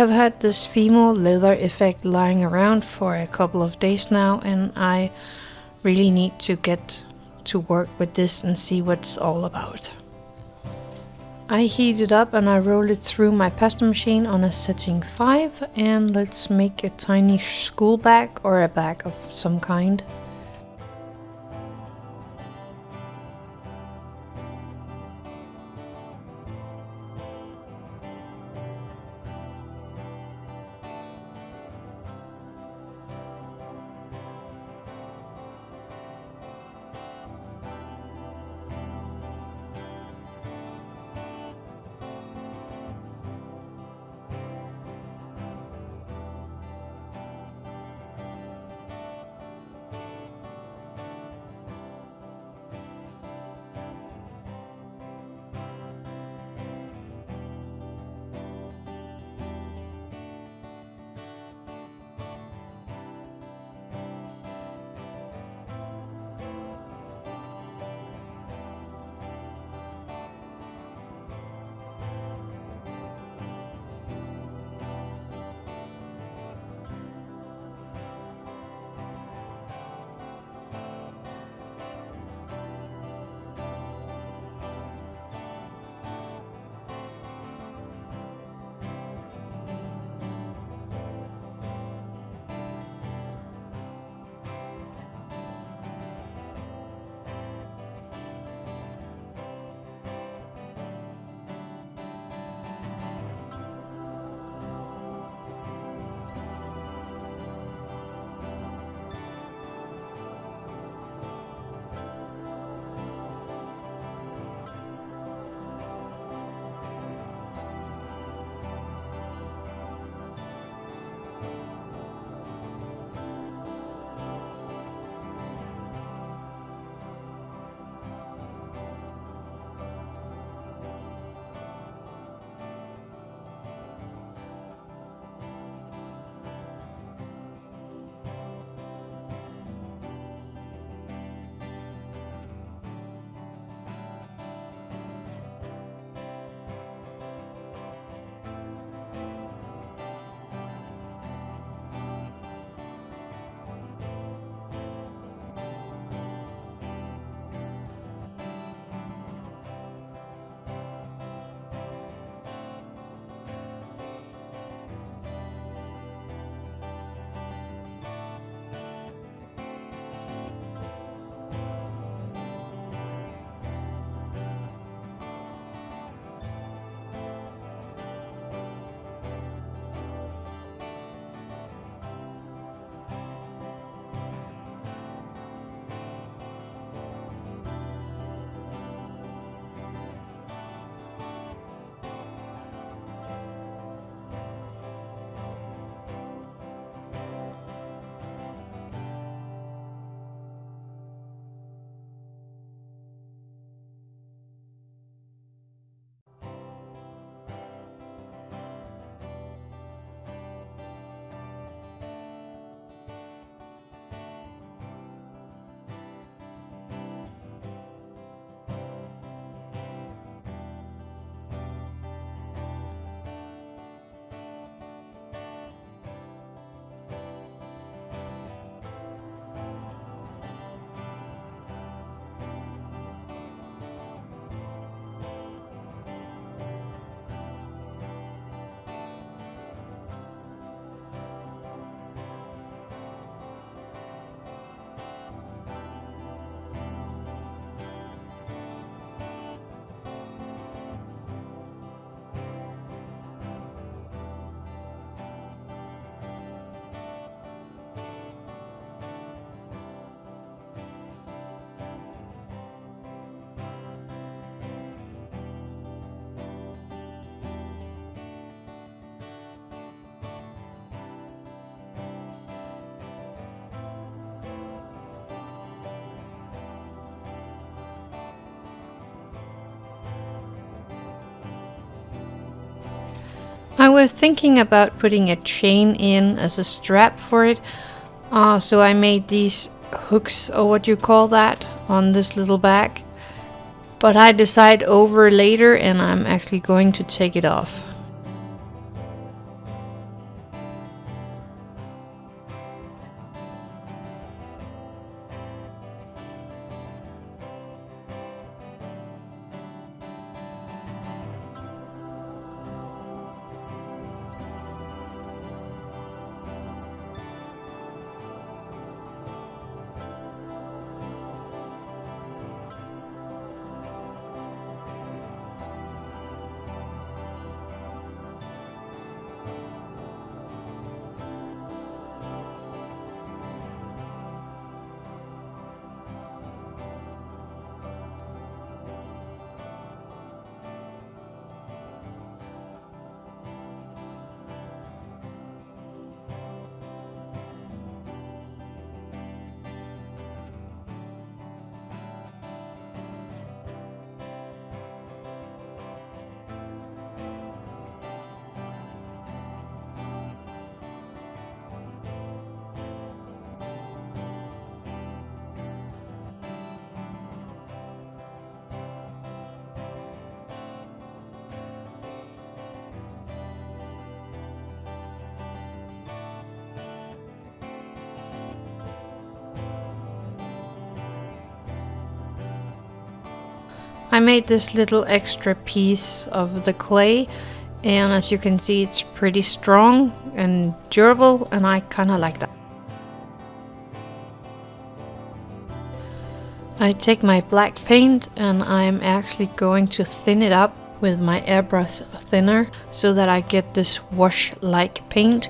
Have had this Fimo leather effect lying around for a couple of days now and I really need to get to work with this and see what it's all about. I heat it up and I roll it through my pasta machine on a setting 5 and let's make a tiny school bag or a bag of some kind. I was thinking about putting a chain in as a strap for it. Uh, so I made these hooks or what you call that on this little bag. But I decide over later and I'm actually going to take it off. I made this little extra piece of the clay and as you can see it's pretty strong and durable and I kinda like that. I take my black paint and I'm actually going to thin it up with my airbrush thinner so that I get this wash-like paint.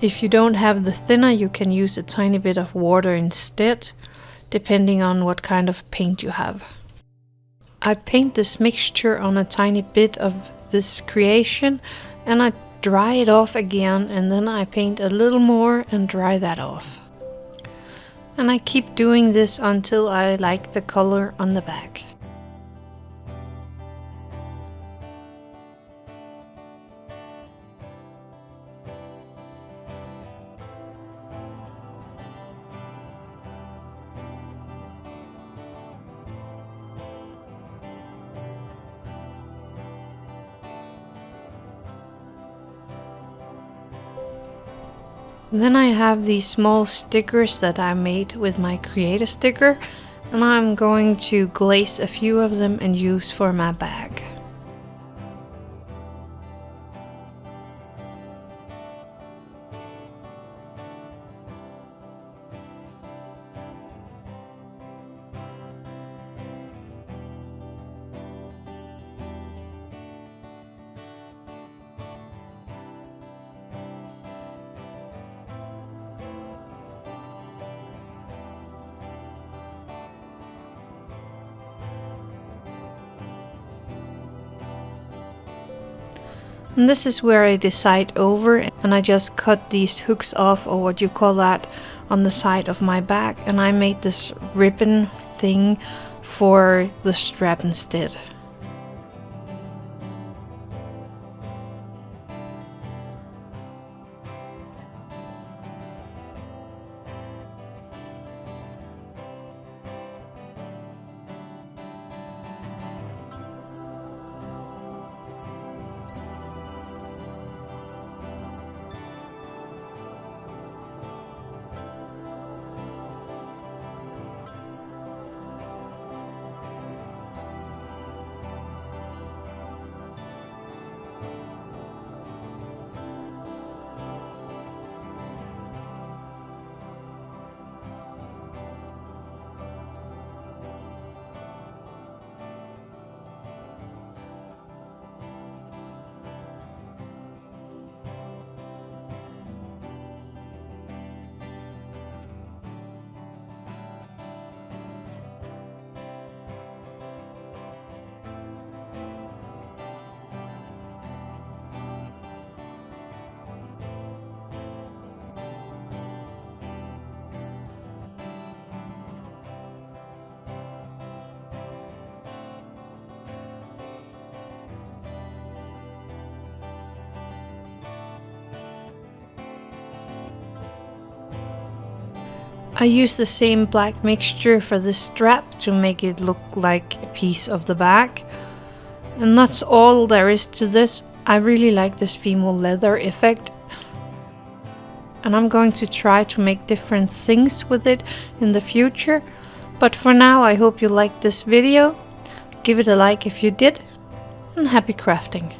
If you don't have the thinner you can use a tiny bit of water instead depending on what kind of paint you have. I paint this mixture on a tiny bit of this creation and I dry it off again and then I paint a little more and dry that off. And I keep doing this until I like the color on the back. Then I have these small stickers that I made with my creator sticker and I'm going to glaze a few of them and use for my bag. And this is where I decide over and I just cut these hooks off or what you call that on the side of my back and I made this ribbon thing for the strap instead. I use the same black mixture for the strap to make it look like a piece of the back. And that's all there is to this. I really like this Fimo leather effect. And I'm going to try to make different things with it in the future. But for now I hope you liked this video. Give it a like if you did. And happy crafting.